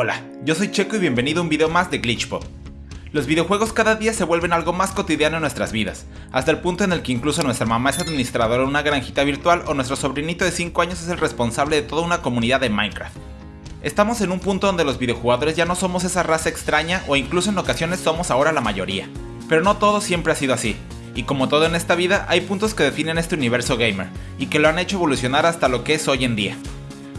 Hola, yo soy Checo y bienvenido a un video más de Glitchpop. Los videojuegos cada día se vuelven algo más cotidiano en nuestras vidas, hasta el punto en el que incluso nuestra mamá es administradora de una granjita virtual o nuestro sobrinito de 5 años es el responsable de toda una comunidad de Minecraft. Estamos en un punto donde los videojugadores ya no somos esa raza extraña o incluso en ocasiones somos ahora la mayoría. Pero no todo siempre ha sido así, y como todo en esta vida hay puntos que definen este universo gamer, y que lo han hecho evolucionar hasta lo que es hoy en día.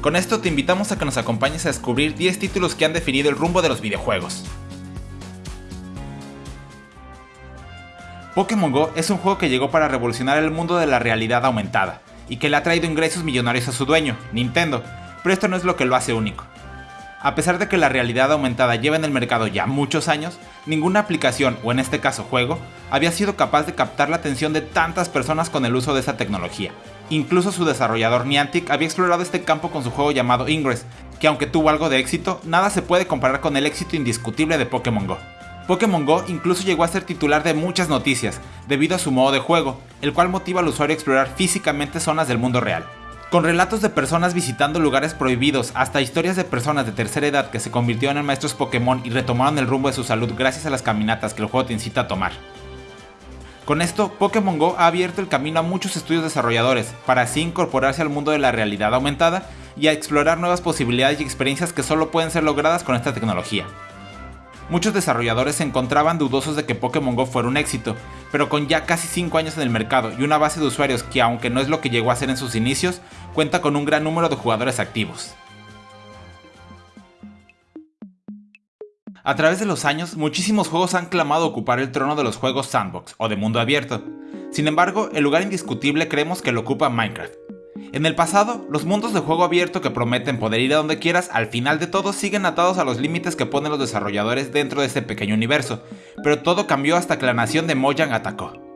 Con esto te invitamos a que nos acompañes a descubrir 10 títulos que han definido el rumbo de los videojuegos. Pokémon Go es un juego que llegó para revolucionar el mundo de la realidad aumentada, y que le ha traído ingresos millonarios a su dueño, Nintendo, pero esto no es lo que lo hace único. A pesar de que la realidad aumentada lleva en el mercado ya muchos años, ninguna aplicación, o en este caso juego, había sido capaz de captar la atención de tantas personas con el uso de esa tecnología, Incluso su desarrollador Niantic había explorado este campo con su juego llamado Ingress, que aunque tuvo algo de éxito, nada se puede comparar con el éxito indiscutible de Pokémon Go. Pokémon Go incluso llegó a ser titular de muchas noticias, debido a su modo de juego, el cual motiva al usuario a explorar físicamente zonas del mundo real. Con relatos de personas visitando lugares prohibidos hasta historias de personas de tercera edad que se convirtieron en maestros Pokémon y retomaron el rumbo de su salud gracias a las caminatas que el juego te incita a tomar. Con esto, Pokémon Go ha abierto el camino a muchos estudios desarrolladores, para así incorporarse al mundo de la realidad aumentada y a explorar nuevas posibilidades y experiencias que solo pueden ser logradas con esta tecnología. Muchos desarrolladores se encontraban dudosos de que Pokémon Go fuera un éxito, pero con ya casi 5 años en el mercado y una base de usuarios que aunque no es lo que llegó a ser en sus inicios, cuenta con un gran número de jugadores activos. A través de los años, muchísimos juegos han clamado ocupar el trono de los juegos sandbox o de mundo abierto. Sin embargo, el lugar indiscutible creemos que lo ocupa Minecraft. En el pasado, los mundos de juego abierto que prometen poder ir a donde quieras, al final de todo siguen atados a los límites que ponen los desarrolladores dentro de este pequeño universo, pero todo cambió hasta que la nación de Mojang atacó.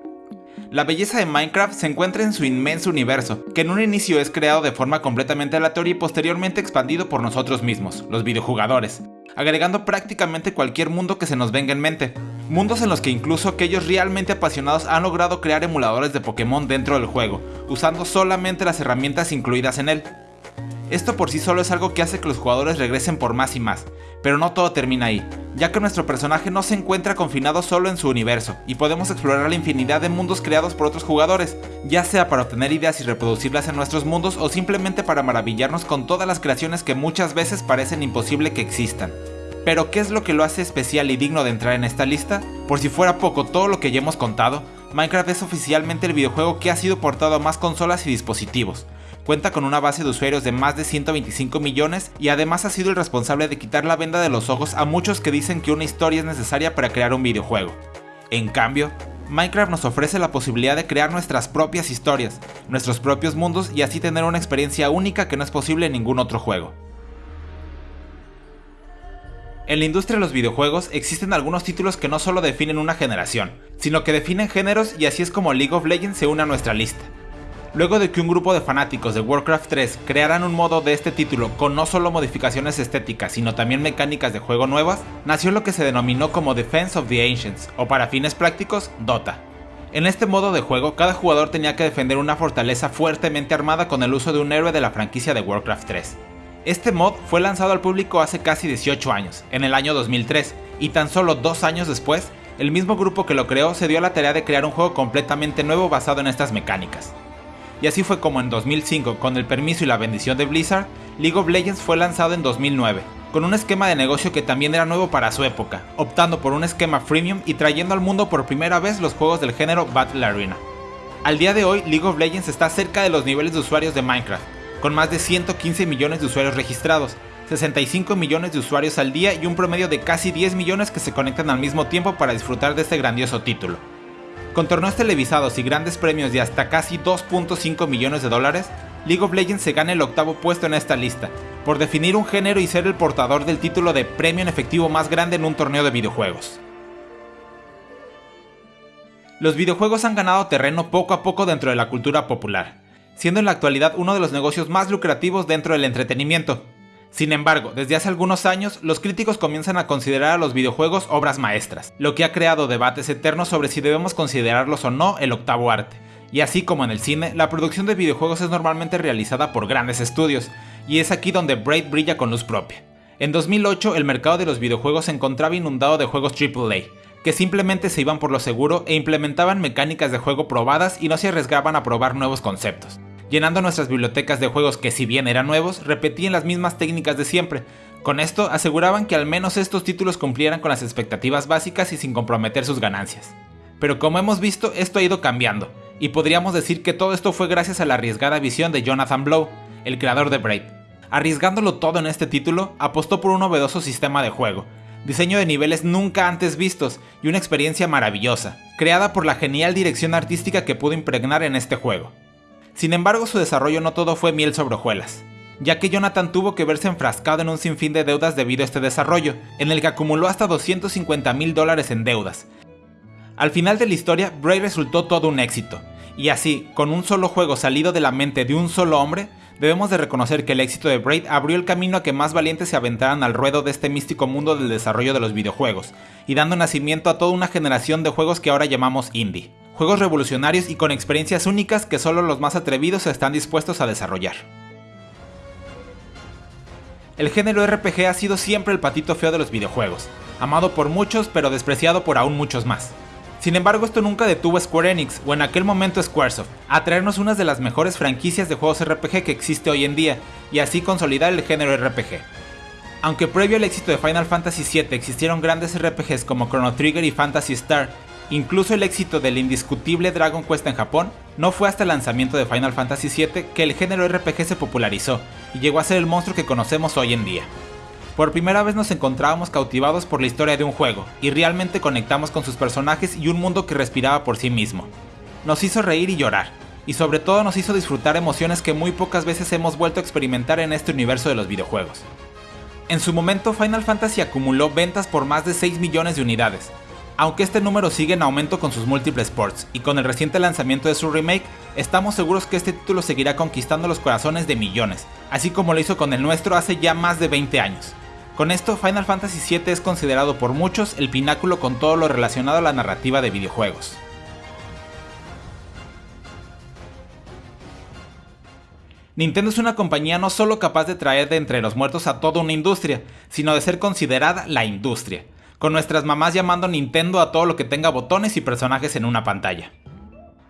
La belleza de Minecraft se encuentra en su inmenso universo, que en un inicio es creado de forma completamente aleatoria y posteriormente expandido por nosotros mismos, los videojugadores, agregando prácticamente cualquier mundo que se nos venga en mente. Mundos en los que incluso aquellos realmente apasionados han logrado crear emuladores de Pokémon dentro del juego, usando solamente las herramientas incluidas en él. Esto por sí solo es algo que hace que los jugadores regresen por más y más, pero no todo termina ahí, ya que nuestro personaje no se encuentra confinado solo en su universo, y podemos explorar la infinidad de mundos creados por otros jugadores, ya sea para obtener ideas y reproducirlas en nuestros mundos o simplemente para maravillarnos con todas las creaciones que muchas veces parecen imposible que existan. Pero ¿qué es lo que lo hace especial y digno de entrar en esta lista? Por si fuera poco todo lo que ya hemos contado, Minecraft es oficialmente el videojuego que ha sido portado a más consolas y dispositivos, cuenta con una base de usuarios de más de 125 millones y además ha sido el responsable de quitar la venda de los ojos a muchos que dicen que una historia es necesaria para crear un videojuego. En cambio, Minecraft nos ofrece la posibilidad de crear nuestras propias historias, nuestros propios mundos y así tener una experiencia única que no es posible en ningún otro juego. En la industria de los videojuegos existen algunos títulos que no solo definen una generación, sino que definen géneros y así es como League of Legends se une a nuestra lista. Luego de que un grupo de fanáticos de Warcraft 3 crearan un modo de este título con no solo modificaciones estéticas sino también mecánicas de juego nuevas, nació lo que se denominó como Defense of the Ancients, o para fines prácticos, Dota. En este modo de juego, cada jugador tenía que defender una fortaleza fuertemente armada con el uso de un héroe de la franquicia de Warcraft 3. Este mod fue lanzado al público hace casi 18 años, en el año 2003, y tan solo dos años después, el mismo grupo que lo creó se dio a la tarea de crear un juego completamente nuevo basado en estas mecánicas y así fue como en 2005, con el permiso y la bendición de Blizzard, League of Legends fue lanzado en 2009, con un esquema de negocio que también era nuevo para su época, optando por un esquema freemium y trayendo al mundo por primera vez los juegos del género Battle Arena. Al día de hoy, League of Legends está cerca de los niveles de usuarios de Minecraft, con más de 115 millones de usuarios registrados, 65 millones de usuarios al día y un promedio de casi 10 millones que se conectan al mismo tiempo para disfrutar de este grandioso título. Con torneos televisados y grandes premios de hasta casi 2.5 millones de dólares, League of Legends se gana el octavo puesto en esta lista, por definir un género y ser el portador del título de premio en efectivo más grande en un torneo de videojuegos. Los videojuegos han ganado terreno poco a poco dentro de la cultura popular, siendo en la actualidad uno de los negocios más lucrativos dentro del entretenimiento, sin embargo, desde hace algunos años, los críticos comienzan a considerar a los videojuegos obras maestras, lo que ha creado debates eternos sobre si debemos considerarlos o no el octavo arte. Y así como en el cine, la producción de videojuegos es normalmente realizada por grandes estudios, y es aquí donde Braid brilla con luz propia. En 2008 el mercado de los videojuegos se encontraba inundado de juegos AAA, que simplemente se iban por lo seguro e implementaban mecánicas de juego probadas y no se arriesgaban a probar nuevos conceptos, llenando nuestras bibliotecas de juegos que si bien eran nuevos, repetían las mismas técnicas de siempre. Con esto aseguraban que al menos estos títulos cumplieran con las expectativas básicas y sin comprometer sus ganancias. Pero como hemos visto, esto ha ido cambiando, y podríamos decir que todo esto fue gracias a la arriesgada visión de Jonathan Blow, el creador de Braid. Arriesgándolo todo en este título, apostó por un novedoso sistema de juego, diseño de niveles nunca antes vistos y una experiencia maravillosa, creada por la genial dirección artística que pudo impregnar en este juego. Sin embargo, su desarrollo no todo fue miel sobre hojuelas, ya que Jonathan tuvo que verse enfrascado en un sinfín de deudas debido a este desarrollo, en el que acumuló hasta 250 mil dólares en deudas. Al final de la historia, Bray resultó todo un éxito, y así, con un solo juego salido de la mente de un solo hombre, debemos de reconocer que el éxito de Braid abrió el camino a que más valientes se aventaran al ruedo de este místico mundo del desarrollo de los videojuegos, y dando nacimiento a toda una generación de juegos que ahora llamamos indie. Juegos revolucionarios y con experiencias únicas que solo los más atrevidos están dispuestos a desarrollar. El género RPG ha sido siempre el patito feo de los videojuegos, amado por muchos pero despreciado por aún muchos más. Sin embargo, esto nunca detuvo a Square Enix, o en aquel momento Squaresoft, a traernos una de las mejores franquicias de juegos RPG que existe hoy en día, y así consolidar el género RPG. Aunque previo al éxito de Final Fantasy VII existieron grandes RPGs como Chrono Trigger y Fantasy Star, incluso el éxito del indiscutible Dragon Quest en Japón, no fue hasta el lanzamiento de Final Fantasy VII que el género RPG se popularizó y llegó a ser el monstruo que conocemos hoy en día. Por primera vez nos encontrábamos cautivados por la historia de un juego, y realmente conectamos con sus personajes y un mundo que respiraba por sí mismo. Nos hizo reír y llorar, y sobre todo nos hizo disfrutar emociones que muy pocas veces hemos vuelto a experimentar en este universo de los videojuegos. En su momento Final Fantasy acumuló ventas por más de 6 millones de unidades, aunque este número sigue en aumento con sus múltiples ports, y con el reciente lanzamiento de su remake, estamos seguros que este título seguirá conquistando los corazones de millones, así como lo hizo con el nuestro hace ya más de 20 años. Con esto, Final Fantasy VII es considerado por muchos el pináculo con todo lo relacionado a la narrativa de videojuegos. Nintendo es una compañía no solo capaz de traer de entre los muertos a toda una industria, sino de ser considerada la industria, con nuestras mamás llamando Nintendo a todo lo que tenga botones y personajes en una pantalla.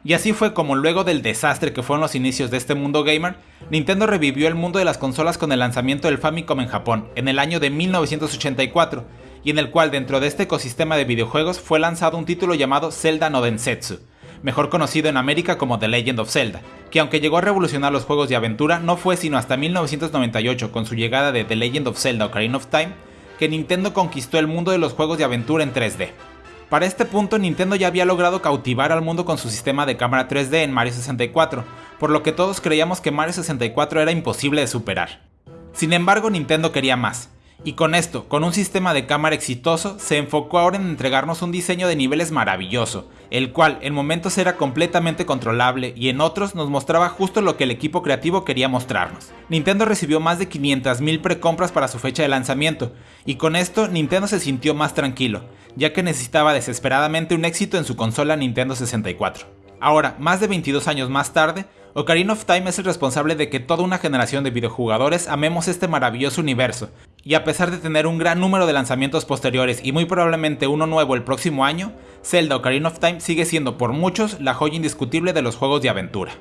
Y así fue como luego del desastre que fueron los inicios de este mundo gamer, Nintendo revivió el mundo de las consolas con el lanzamiento del Famicom en Japón en el año de 1984, y en el cual dentro de este ecosistema de videojuegos fue lanzado un título llamado Zelda no Densetsu, mejor conocido en América como The Legend of Zelda, que aunque llegó a revolucionar los juegos de aventura, no fue sino hasta 1998 con su llegada de The Legend of Zelda Ocarina of Time que Nintendo conquistó el mundo de los juegos de aventura en 3D. Para este punto Nintendo ya había logrado cautivar al mundo con su sistema de cámara 3D en Mario 64, por lo que todos creíamos que Mario 64 era imposible de superar. Sin embargo Nintendo quería más, y con esto, con un sistema de cámara exitoso, se enfocó ahora en entregarnos un diseño de niveles maravilloso, el cual en momentos era completamente controlable y en otros nos mostraba justo lo que el equipo creativo quería mostrarnos. Nintendo recibió más de 500.000 precompras para su fecha de lanzamiento, y con esto Nintendo se sintió más tranquilo, ya que necesitaba desesperadamente un éxito en su consola Nintendo 64. Ahora, más de 22 años más tarde, Ocarina of Time es el responsable de que toda una generación de videojugadores amemos este maravilloso universo, y a pesar de tener un gran número de lanzamientos posteriores y muy probablemente uno nuevo el próximo año, Zelda Ocarina of Time sigue siendo por muchos la joya indiscutible de los juegos de aventura.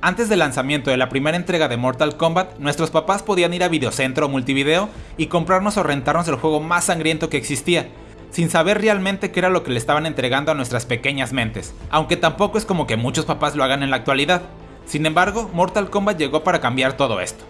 Antes del lanzamiento de la primera entrega de Mortal Kombat, nuestros papás podían ir a Videocentro o Multivideo y comprarnos o rentarnos el juego más sangriento que existía, sin saber realmente qué era lo que le estaban entregando a nuestras pequeñas mentes, aunque tampoco es como que muchos papás lo hagan en la actualidad. Sin embargo, Mortal Kombat llegó para cambiar todo esto.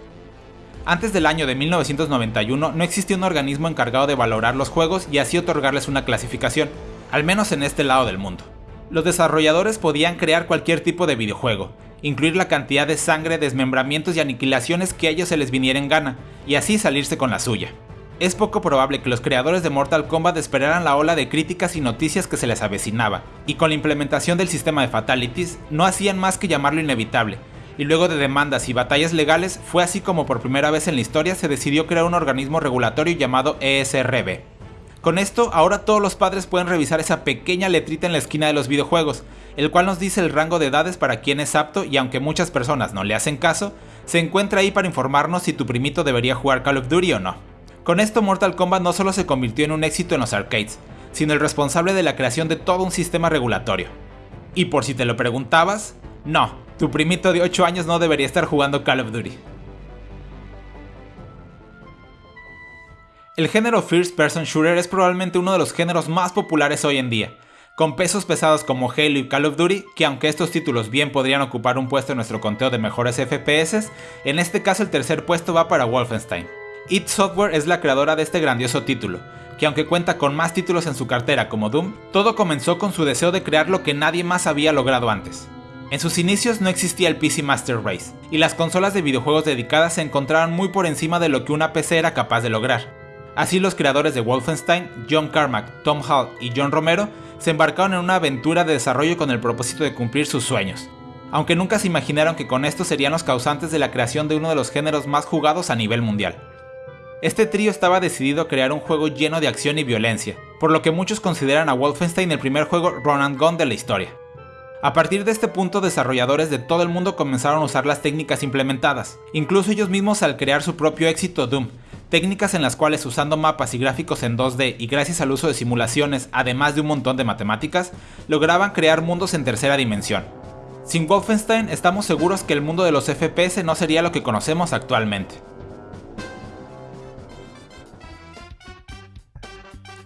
Antes del año de 1991 no existía un organismo encargado de valorar los juegos y así otorgarles una clasificación, al menos en este lado del mundo. Los desarrolladores podían crear cualquier tipo de videojuego, incluir la cantidad de sangre, desmembramientos y aniquilaciones que a ellos se les viniera en gana, y así salirse con la suya es poco probable que los creadores de Mortal Kombat esperaran la ola de críticas y noticias que se les avecinaba, y con la implementación del sistema de fatalities no hacían más que llamarlo inevitable, y luego de demandas y batallas legales fue así como por primera vez en la historia se decidió crear un organismo regulatorio llamado ESRB. Con esto, ahora todos los padres pueden revisar esa pequeña letrita en la esquina de los videojuegos, el cual nos dice el rango de edades para quien es apto y aunque muchas personas no le hacen caso, se encuentra ahí para informarnos si tu primito debería jugar Call of Duty o no. Con esto Mortal Kombat no solo se convirtió en un éxito en los arcades, sino el responsable de la creación de todo un sistema regulatorio. Y por si te lo preguntabas, no, tu primito de 8 años no debería estar jugando Call of Duty. El género First Person Shooter es probablemente uno de los géneros más populares hoy en día, con pesos pesados como Halo y Call of Duty, que aunque estos títulos bien podrían ocupar un puesto en nuestro conteo de mejores FPS, en este caso el tercer puesto va para Wolfenstein. Id Software es la creadora de este grandioso título, que aunque cuenta con más títulos en su cartera como Doom, todo comenzó con su deseo de crear lo que nadie más había logrado antes. En sus inicios no existía el PC Master Race, y las consolas de videojuegos dedicadas se encontraban muy por encima de lo que una PC era capaz de lograr. Así los creadores de Wolfenstein, John Carmack, Tom Hall y John Romero, se embarcaron en una aventura de desarrollo con el propósito de cumplir sus sueños, aunque nunca se imaginaron que con esto serían los causantes de la creación de uno de los géneros más jugados a nivel mundial. Este trío estaba decidido a crear un juego lleno de acción y violencia, por lo que muchos consideran a Wolfenstein el primer juego run and gun de la historia. A partir de este punto, desarrolladores de todo el mundo comenzaron a usar las técnicas implementadas, incluso ellos mismos al crear su propio éxito Doom, técnicas en las cuales usando mapas y gráficos en 2D y gracias al uso de simulaciones, además de un montón de matemáticas, lograban crear mundos en tercera dimensión. Sin Wolfenstein estamos seguros que el mundo de los FPS no sería lo que conocemos actualmente.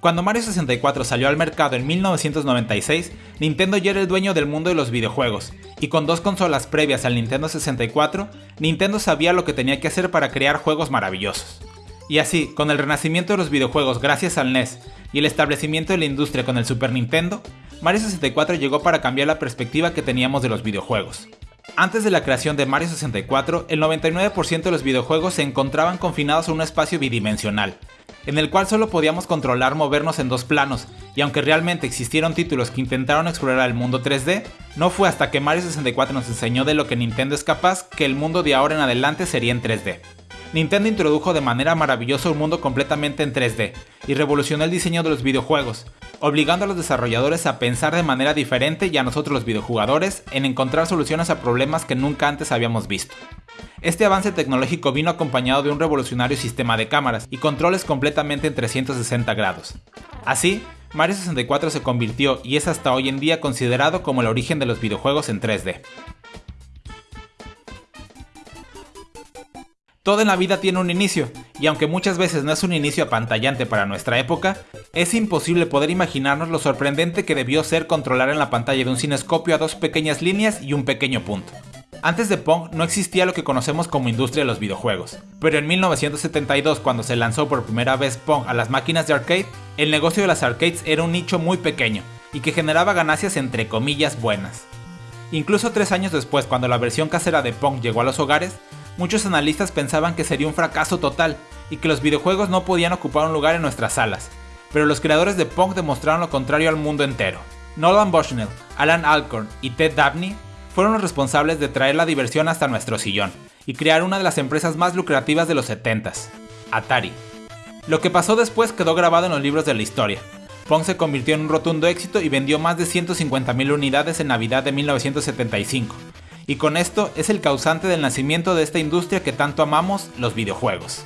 Cuando Mario 64 salió al mercado en 1996, Nintendo ya era el dueño del mundo de los videojuegos, y con dos consolas previas al Nintendo 64, Nintendo sabía lo que tenía que hacer para crear juegos maravillosos. Y así, con el renacimiento de los videojuegos gracias al NES y el establecimiento de la industria con el Super Nintendo, Mario 64 llegó para cambiar la perspectiva que teníamos de los videojuegos. Antes de la creación de Mario 64, el 99% de los videojuegos se encontraban confinados a un espacio bidimensional, en el cual solo podíamos controlar movernos en dos planos, y aunque realmente existieron títulos que intentaron explorar el mundo 3D, no fue hasta que Mario 64 nos enseñó de lo que Nintendo es capaz que el mundo de ahora en adelante sería en 3D. Nintendo introdujo de manera maravillosa un mundo completamente en 3D y revolucionó el diseño de los videojuegos, obligando a los desarrolladores a pensar de manera diferente y a nosotros los videojugadores en encontrar soluciones a problemas que nunca antes habíamos visto. Este avance tecnológico vino acompañado de un revolucionario sistema de cámaras y controles completamente en 360 grados. Así, Mario 64 se convirtió y es hasta hoy en día considerado como el origen de los videojuegos en 3D. Todo en la vida tiene un inicio, y aunque muchas veces no es un inicio apantallante para nuestra época, es imposible poder imaginarnos lo sorprendente que debió ser controlar en la pantalla de un cinescopio a dos pequeñas líneas y un pequeño punto. Antes de Pong no existía lo que conocemos como industria de los videojuegos, pero en 1972 cuando se lanzó por primera vez Pong a las máquinas de arcade, el negocio de las arcades era un nicho muy pequeño y que generaba ganancias entre comillas buenas. Incluso tres años después, cuando la versión casera de Pong llegó a los hogares, muchos analistas pensaban que sería un fracaso total y que los videojuegos no podían ocupar un lugar en nuestras salas, pero los creadores de Pong demostraron lo contrario al mundo entero. Nolan Bushnell, Alan Alcorn y Ted Dabney fueron los responsables de traer la diversión hasta nuestro sillón y crear una de las empresas más lucrativas de los 70s, Atari. Lo que pasó después quedó grabado en los libros de la historia. Pong se convirtió en un rotundo éxito y vendió más de 150.000 unidades en Navidad de 1975, y con esto es el causante del nacimiento de esta industria que tanto amamos, los videojuegos.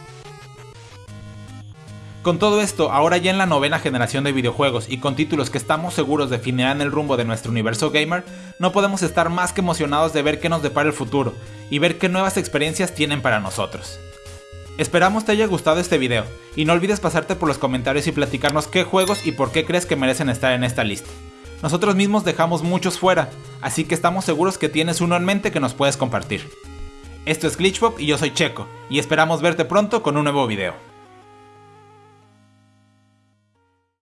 Con todo esto, ahora ya en la novena generación de videojuegos y con títulos que estamos seguros definirán el rumbo de nuestro universo gamer, no podemos estar más que emocionados de ver qué nos depara el futuro y ver qué nuevas experiencias tienen para nosotros. Esperamos te haya gustado este video, y no olvides pasarte por los comentarios y platicarnos qué juegos y por qué crees que merecen estar en esta lista. Nosotros mismos dejamos muchos fuera, así que estamos seguros que tienes uno en mente que nos puedes compartir. Esto es Glitchpop y yo soy Checo, y esperamos verte pronto con un nuevo video.